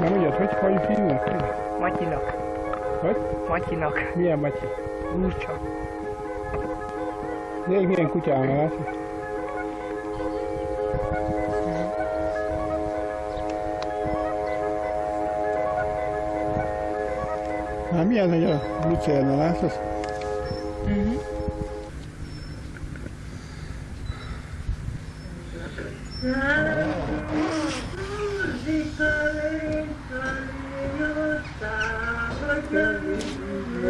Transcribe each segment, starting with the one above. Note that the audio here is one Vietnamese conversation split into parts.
No, yes, what for you feel? Mighty knock. What? Mighty knock. Yeah, mighty. Mucho. Yeah, yeah, escucha, gracias. А меня на я лучше на нас. Угу. Yeah.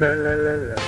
La la la la.